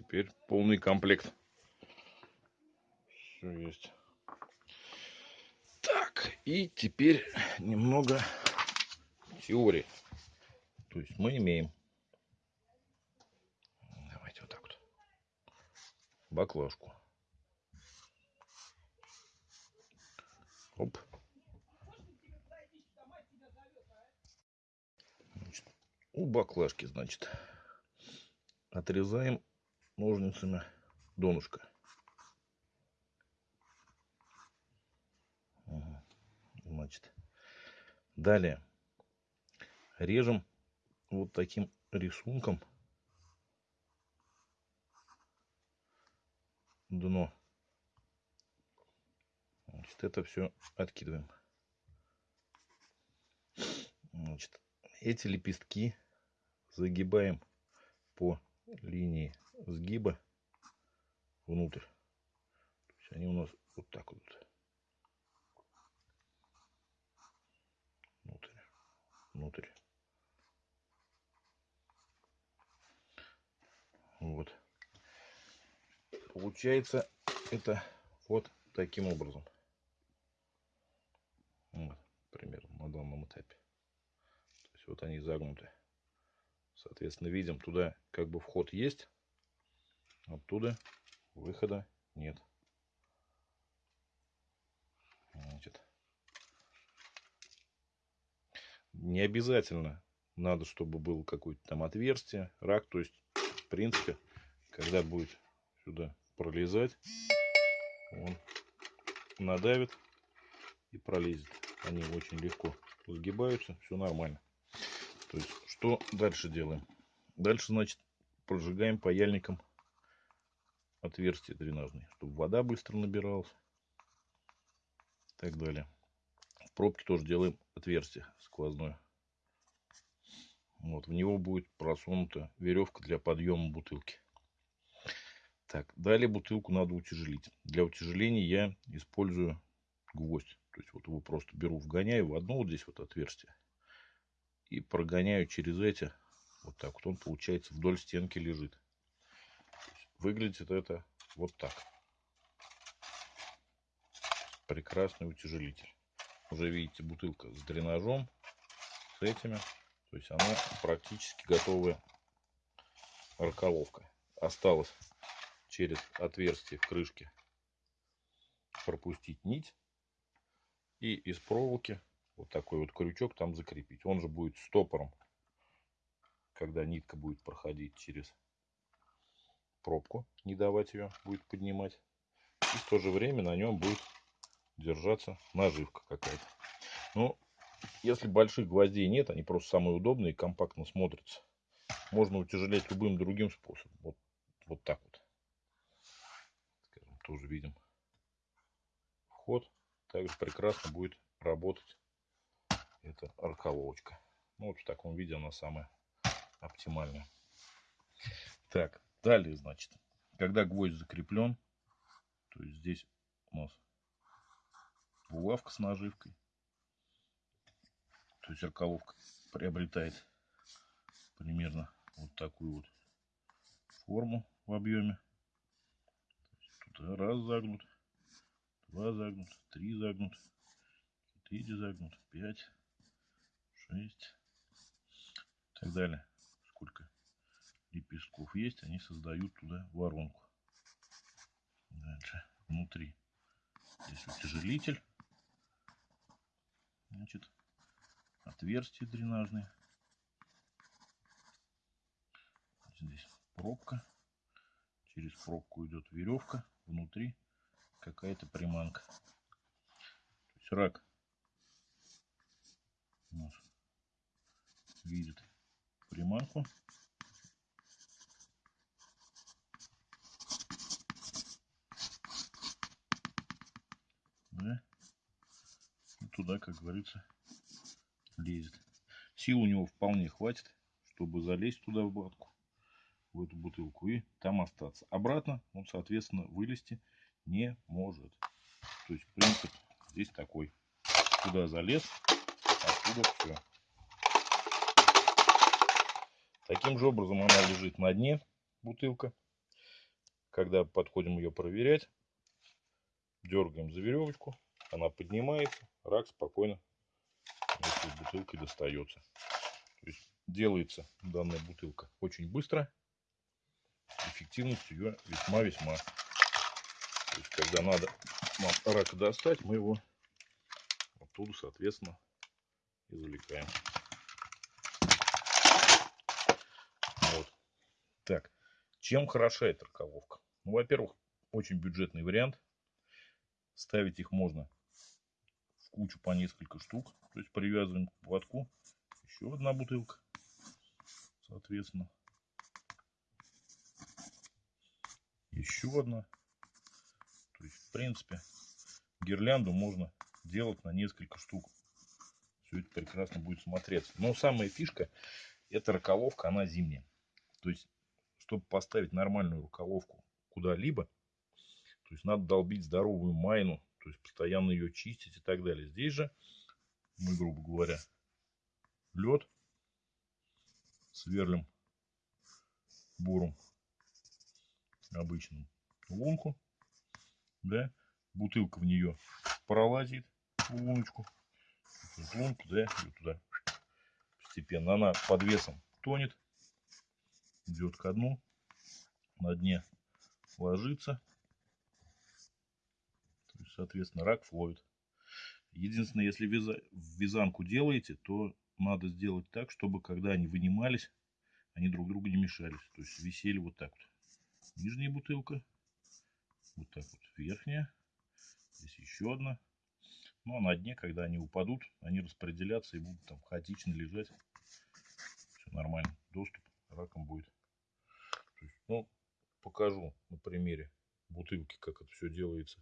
теперь полный комплект. Все есть. Так, и теперь немного теории. То есть мы имеем, давайте вот так вот, баклажку. Оп. Значит, у баклажки, значит, отрезаем ножницами донышко. Значит, далее режем вот таким рисунком дно. Значит, это все откидываем. Значит, эти лепестки загибаем по линии сгиба внутрь. То есть они у нас вот так вот. Внутрь. Внутрь. Вот. Получается это вот таким образом. Вот, примерно на данном этапе. То есть вот они загнуты. Соответственно, видим, туда как бы вход есть, оттуда выхода нет. Значит, не обязательно надо, чтобы было какое-то там отверстие, рак. То есть, в принципе, когда будет сюда пролезать, он надавит и пролезет. Они очень легко сгибаются, все нормально. То есть, что дальше делаем? Дальше, значит, прожигаем паяльником отверстие дренажное, чтобы вода быстро набиралась. И так далее. В пробке тоже делаем отверстие сквозное. Вот, в него будет просунута веревка для подъема бутылки. Так, далее бутылку надо утяжелить. Для утяжеления я использую гвоздь. То есть вот его просто беру, вгоняю в одно вот здесь вот отверстие. И прогоняю через эти. Вот так вот он получается вдоль стенки лежит. Выглядит это вот так. Прекрасный утяжелитель. Уже видите, бутылка с дренажом, с этими. То есть она практически готовая раколовка. Осталось через отверстие в крышке пропустить нить и из проволоки вот такой вот крючок там закрепить. Он же будет стопором, когда нитка будет проходить через пробку, не давать ее будет поднимать. И в то же время на нем будет держаться наживка какая-то. Ну, если больших гвоздей нет, они просто самые удобные и компактно смотрятся. Можно утяжелять любым другим способом. Вот, вот так вот. Скажем, тоже видим вход. Также прекрасно будет работать эта арколовочка. Ну, вот в таком виде она самая оптимальная. Так, далее, значит, когда гвоздь закреплен, то есть здесь у нас булавка с наживкой. То есть арколовка приобретает примерно вот такую вот форму в объеме. Тут раз загнут, два загнут, три загнут, четыре загнут, пять, шесть и так далее. Лепестков есть, они создают туда воронку. Дальше внутри здесь утяжелитель. Значит, отверстие дренажное. Здесь пробка. Через пробку идет веревка. Внутри какая-то приманка. То есть рак наш видит приманку. Да? И туда, как говорится, лезет. Сил у него вполне хватит, чтобы залезть туда в батку, в эту бутылку и там остаться. Обратно он, соответственно, вылезти не может. То есть принцип здесь такой. Туда залез, оттуда все. Таким же образом она лежит на дне, бутылка. когда подходим ее проверять, дергаем за веревочку, она поднимается, рак спокойно с бутылкой достается. То есть делается данная бутылка очень быстро, эффективность ее весьма-весьма. То есть когда надо нам рака достать, мы его оттуда, соответственно, извлекаем. Вот. Так, чем хороша эта ракововка? Ну, во-первых, очень бюджетный вариант. Ставить их можно кучу по несколько штук. То есть привязываем к поводку. Еще одна бутылка. Соответственно. Еще одна. То есть, в принципе, гирлянду можно делать на несколько штук. Все это прекрасно будет смотреться. Но самая фишка, это рукавовка, она зимняя. То есть, чтобы поставить нормальную рукавовку куда-либо, то есть надо долбить здоровую майну, то есть постоянно ее чистить и так далее. Здесь же мы, грубо говоря, лед сверлим буром обычным лунку, да, бутылка в нее пролазит в луночку, в лунку, да, и туда постепенно. Она под весом тонет, идет ко дну, на дне ложится, соответственно, рак ловит. Единственное, если вязанку делаете, то надо сделать так, чтобы когда они вынимались, они друг другу не мешались. То есть висели вот так вот. Нижняя бутылка, вот так вот верхняя, здесь еще одна. Ну а на дне, когда они упадут, они распределятся и будут там хаотично лежать. Все нормально. Доступ раком будет. Есть, ну, покажу на примере бутылки, как это все делается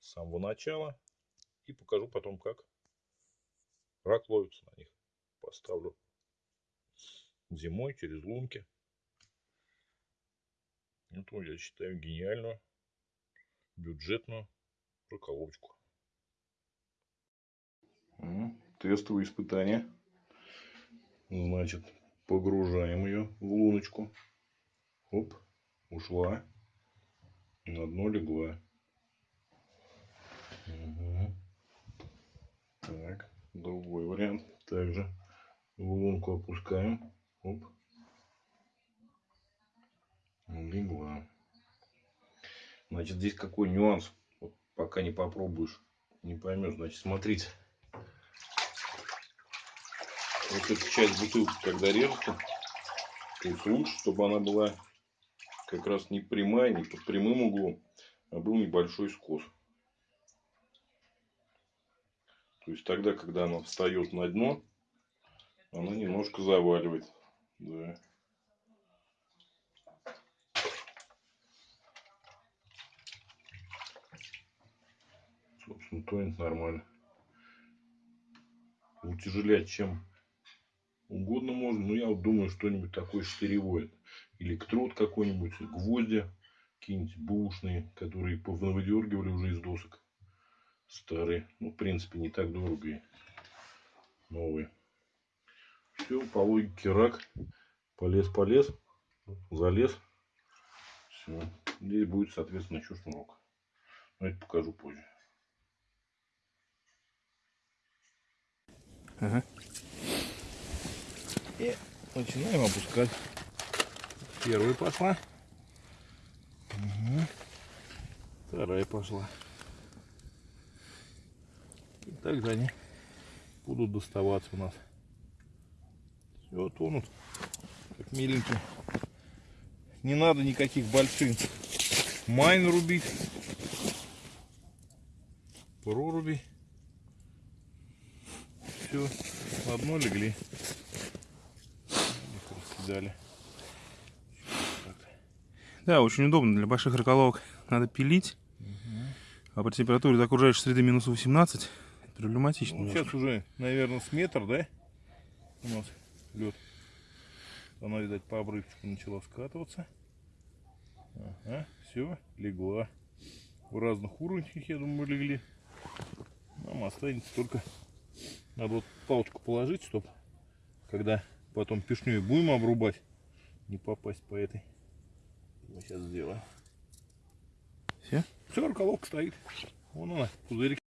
с самого начала. И покажу потом, как рак ловится на них. Поставлю зимой через лунки. Это, я считаю, гениальную, бюджетную раколовочку. Тестовые испытания. Значит, погружаем ее в луночку. Оп, ушла. На дно легла. Угу. Так, другой вариант. Также лунку опускаем. Оп. Легла. Значит, здесь какой нюанс? Вот пока не попробуешь, не поймешь. Значит, смотрите. Вот эта часть бутылки, когда режется, есть лучше, чтобы она была как раз не прямая, не под прямым углом, а был небольшой скос. То есть тогда, когда она встает на дно, она немножко заваливает. Да. Собственно, тонет нормально. Утяжелять чем угодно можно. Но я вот думаю, что-нибудь такое штыревое. Электрод какой-нибудь, гвозди какие-нибудь бушные, которые повыдергивали уже из досок старые. Ну, в принципе, не так дорого и новые. Все, по логике рак. Полез, полез, залез. Все. Здесь будет, соответственно, еще шнурок. Но это покажу позже. Ага. И начинаем опускать. Первая пошла. Угу. Вторая пошла. Также они будут доставаться у нас. Все, тонут, как миленькие. Не надо никаких больших майн рубить. Проруби. Все, на дно легли. Их раскидали. Да, очень удобно для больших раколовок. Надо пилить. Угу. А при температуре окружающей среды минус 18 Проблематично. Ну, сейчас уже, наверное, с метр, да? У нас лед. Она, видать, по обрывчику начала скатываться. Ага, все, легла. В разных уровнях, я думаю, легли. Нам останется только... Надо вот палочку положить, чтобы когда потом пешней будем обрубать, не попасть по этой. Мы сейчас сделаем. а? Все, руколовка стоит. Вон она, пузырик.